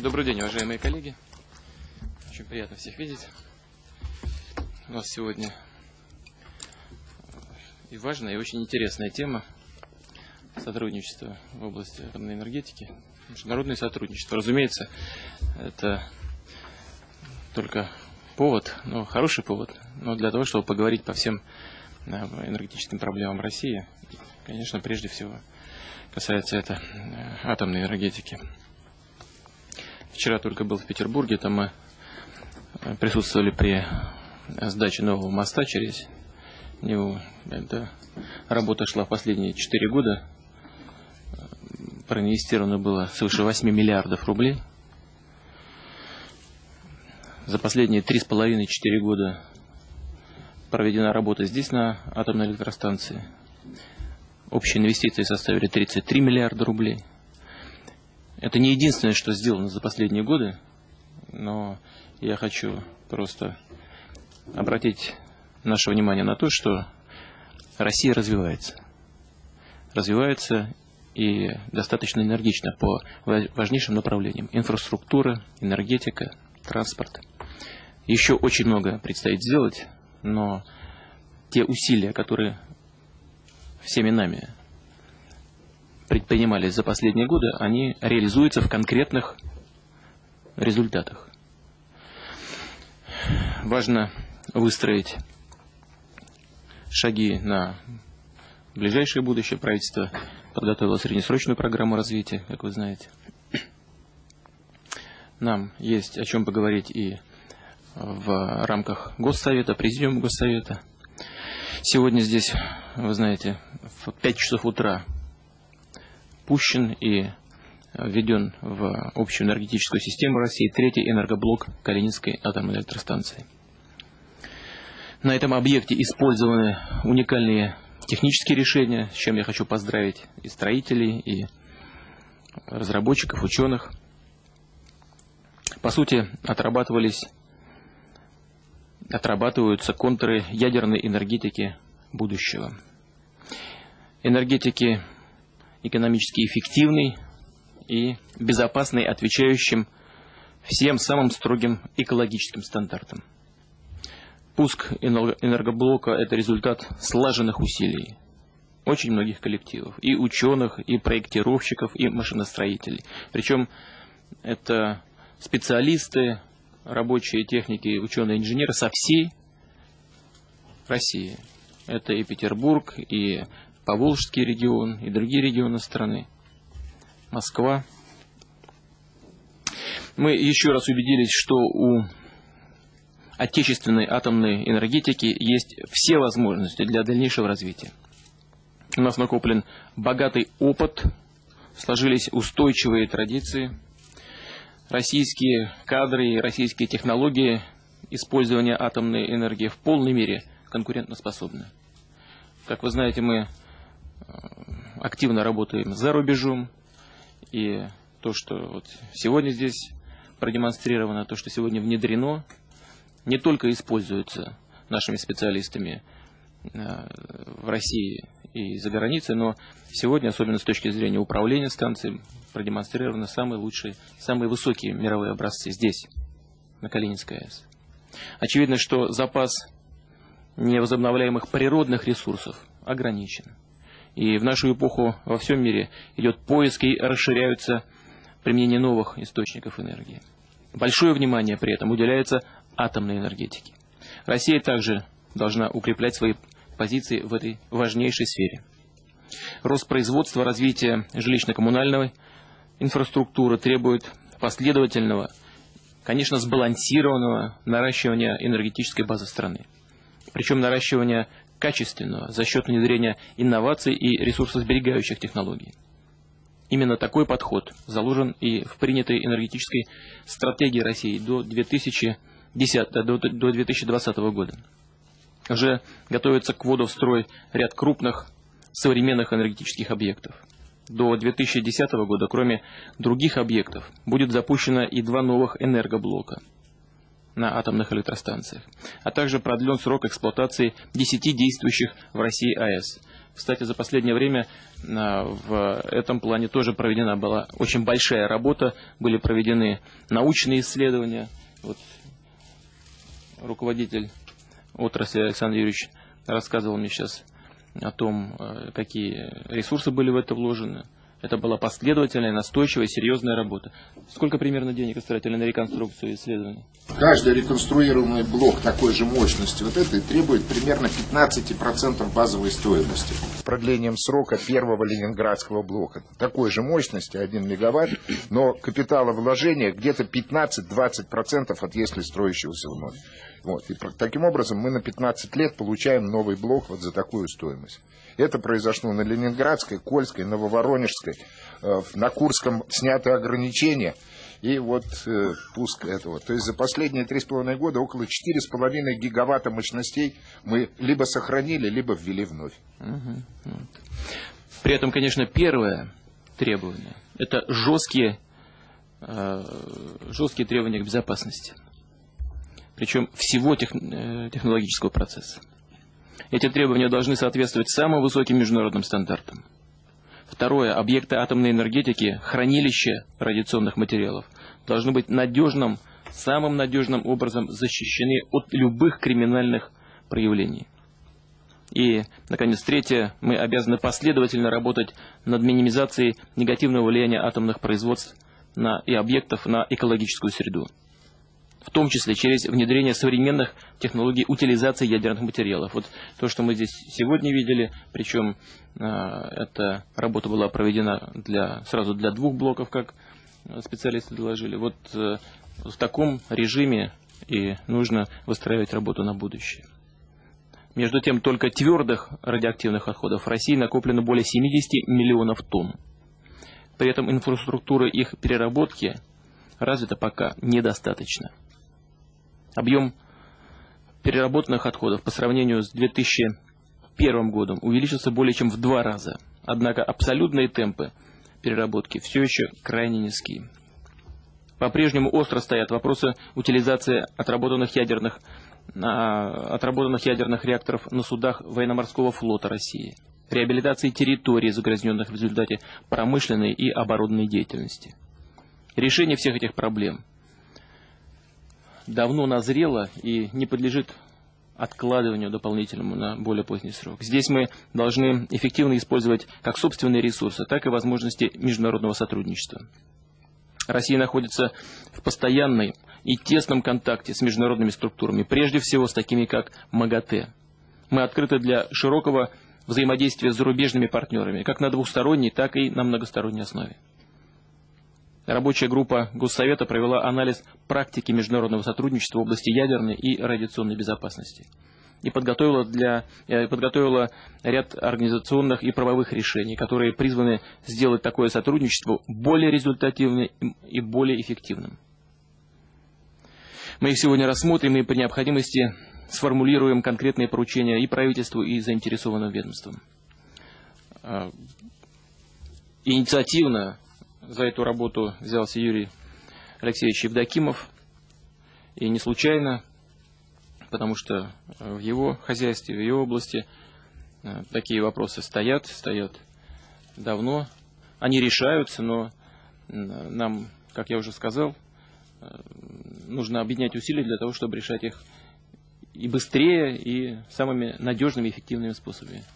Добрый день, уважаемые коллеги. Очень приятно всех видеть. У нас сегодня и важная, и очень интересная тема сотрудничества в области атомной энергетики. Международное сотрудничество. Разумеется, это только повод, но хороший повод, но для того, чтобы поговорить по всем э, энергетическим проблемам России, конечно, прежде всего касается это э, атомной энергетики. Вчера только был в Петербурге, там мы э, присутствовали при сдаче нового моста через него. Эта работа шла последние четыре года. Проинвестировано было свыше 8 миллиардов рублей. За последние три с половиной-четыре года проведена работа здесь, на атомной электростанции. Общие инвестиции составили 33 миллиарда рублей. Это не единственное, что сделано за последние годы, но я хочу просто обратить наше внимание на то, что Россия развивается. Развивается и достаточно энергично по важнейшим направлениям. Инфраструктура, энергетика, транспорт. Еще очень много предстоит сделать, но те усилия, которые всеми нами предпринимались за последние годы, они реализуются в конкретных результатах. Важно выстроить шаги на ближайшее будущее. Правительство подготовило среднесрочную программу развития, как вы знаете. Нам есть о чем поговорить и в рамках Госсовета, Президиума Госсовета. Сегодня здесь, вы знаете, в 5 часов утра пущен и введен в общую энергетическую систему России третий энергоблок Калининской атомной электростанции. На этом объекте использованы уникальные технические решения, с чем я хочу поздравить и строителей, и разработчиков, ученых. По сути, отрабатывались, отрабатываются контуры ядерной энергетики будущего. Энергетики экономически эффективной и безопасной, отвечающим всем самым строгим экологическим стандартам. Пуск энергоблока – это результат слаженных усилий очень многих коллективов, и ученых, и проектировщиков, и машиностроителей. Причем это специалисты, рабочие техники, ученые-инженеры со всей России. Это и Петербург, и Поволжский регион, и другие регионы страны, Москва. Мы еще раз убедились, что у отечественной атомной энергетики есть все возможности для дальнейшего развития. У нас накоплен богатый опыт, сложились устойчивые традиции, российские кадры и российские технологии использования атомной энергии в полной мере конкурентоспособны. Как вы знаете, мы активно работаем за рубежом, и то, что вот сегодня здесь продемонстрировано, то, что сегодня внедрено не только используются нашими специалистами э, в России и за границей, но сегодня, особенно с точки зрения управления станцией, продемонстрированы самые лучшие, самые высокие мировые образцы здесь, на Калининской АЭС. Очевидно, что запас невозобновляемых природных ресурсов ограничен. И в нашу эпоху во всем мире идет поиск и расширяются применение новых источников энергии. Большое внимание при этом уделяется атомной энергетики. Россия также должна укреплять свои позиции в этой важнейшей сфере. Рост производства, развитие жилищно-коммунальной инфраструктуры требует последовательного, конечно, сбалансированного наращивания энергетической базы страны. Причем наращивания качественного за счет внедрения инноваций и ресурсосберегающих технологий. Именно такой подход заложен и в принятой энергетической стратегии России до 2000 10, до, до 2020 года. Уже готовится к вводу в строй ряд крупных современных энергетических объектов. До 2010 года, кроме других объектов, будет запущено и два новых энергоблока на атомных электростанциях, а также продлен срок эксплуатации 10 действующих в России АЭС. Кстати, за последнее время в этом плане тоже проведена была очень большая работа, были проведены научные исследования. Вот руководитель отрасли Александр Юрьевич рассказывал мне сейчас о том, э, какие ресурсы были в это вложены. Это была последовательная, настойчивая, серьезная работа. Сколько примерно денег истратили на реконструкцию и исследования? Каждый реконструируемый блок такой же мощности вот этой требует примерно 15% базовой стоимости. Продлением срока первого ленинградского блока. Такой же мощности, 1 мегаватт, но капиталовложение где-то 15-20% от если строящегося вновь. Вот. И таким образом мы на 15 лет получаем новый блок вот за такую стоимость. Это произошло на Ленинградской, Кольской, Нововоронежской. Э, на Курском сняты ограничения. И вот э, пуск этого. То есть за последние три с половиной года около четыре с половиной гигаватта мощностей мы либо сохранили, либо ввели вновь. При этом, конечно, первое требование – это жесткие, э, жесткие требования к безопасности причем всего тех, э, технологического процесса. Эти требования должны соответствовать самым высоким международным стандартам. Второе. Объекты атомной энергетики, хранилища радиационных материалов должны быть надежным, самым надежным образом защищены от любых криминальных проявлений. И, наконец, третье. Мы обязаны последовательно работать над минимизацией негативного влияния атомных производств на, и объектов на экологическую среду в том числе через внедрение современных технологий утилизации ядерных материалов. Вот то, что мы здесь сегодня видели, причем э, эта работа была проведена для, сразу для двух блоков, как специалисты доложили. Вот э, в таком режиме и нужно выстраивать работу на будущее. Между тем, только твердых радиоактивных отходов в России накоплено более 70 миллионов тонн. При этом инфраструктура их переработки развита пока недостаточно. Объем переработанных отходов по сравнению с 2001 годом увеличился более чем в два раза. Однако абсолютные темпы переработки все еще крайне низкие. По-прежнему остро стоят вопросы утилизации отработанных ядерных, отработанных ядерных реакторов на судах военно-морского флота России, реабилитации территорий, загрязненных в результате промышленной и оборудованной деятельности. Решение всех этих проблем – давно назрела и не подлежит откладыванию дополнительному на более поздний срок. Здесь мы должны эффективно использовать как собственные ресурсы, так и возможности международного сотрудничества. Россия находится в постоянной и тесном контакте с международными структурами, прежде всего с такими как МАГАТЭ. Мы открыты для широкого взаимодействия с зарубежными партнерами, как на двухсторонней, так и на многосторонней основе. Рабочая группа Госсовета провела анализ практики международного сотрудничества в области ядерной и радиационной безопасности и подготовила, для, э, подготовила ряд организационных и правовых решений, которые призваны сделать такое сотрудничество более результативным и более эффективным. Мы их сегодня рассмотрим и при необходимости сформулируем конкретные поручения и правительству, и заинтересованным ведомствам. А, инициативно за эту работу взялся Юрий Алексеевич Евдокимов. И не случайно, потому что в его хозяйстве, в его области э, такие вопросы стоят, стоят давно. Они решаются, но нам, как я уже сказал, э, нужно объединять усилия для того, чтобы решать их и быстрее, и самыми надежными эффективными способами.